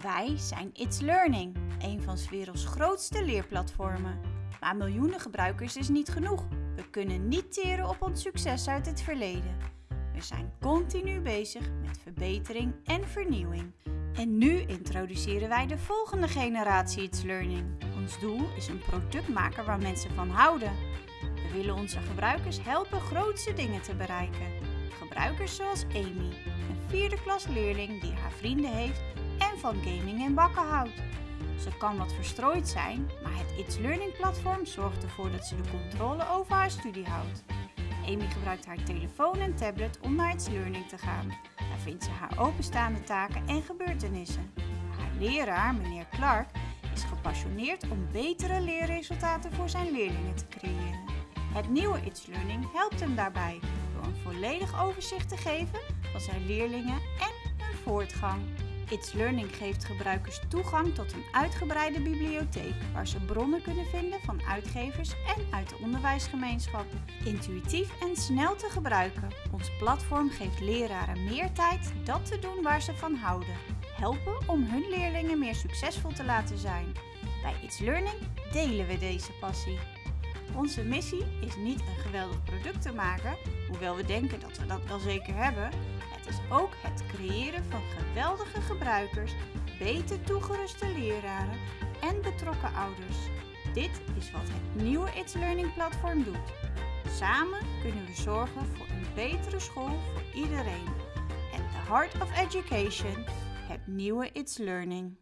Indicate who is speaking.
Speaker 1: Wij zijn It's Learning, een van 's werelds grootste leerplatformen. Maar miljoenen gebruikers is niet genoeg. We kunnen niet teren op ons succes uit het verleden. We zijn continu bezig met verbetering en vernieuwing. En nu introduceren wij de volgende generatie It's Learning. Ons doel is een product maken waar mensen van houden. We willen onze gebruikers helpen grootste dingen te bereiken. Gebruikers zoals Amy, een vierde klas leerling die haar vrienden heeft van gaming en bakken houdt. Ze kan wat verstrooid zijn, maar het It's Learning platform zorgt ervoor dat ze de controle over haar studie houdt. Amy gebruikt haar telefoon en tablet om naar It's Learning te gaan. Daar vindt ze haar openstaande taken en gebeurtenissen. Haar leraar, meneer Clark, is gepassioneerd om betere leerresultaten voor zijn leerlingen te creëren. Het nieuwe It's Learning helpt hem daarbij door een volledig overzicht te geven van zijn leerlingen en hun voortgang. It's Learning geeft gebruikers toegang tot een uitgebreide bibliotheek waar ze bronnen kunnen vinden van uitgevers en uit de onderwijsgemeenschap. Intuïtief en snel te gebruiken. Ons platform geeft leraren meer tijd dat te doen waar ze van houden. Helpen om hun leerlingen meer succesvol te laten zijn. Bij It's Learning delen we deze passie. Onze missie is niet een geweldig product te maken, hoewel we denken dat we dat wel zeker hebben. Het is ook het creëren van geweldige gebruikers, beter toegeruste leraren en betrokken ouders. Dit is wat het nieuwe It's Learning platform doet. Samen kunnen we zorgen voor een betere school voor iedereen. At the heart of education, het nieuwe It's Learning.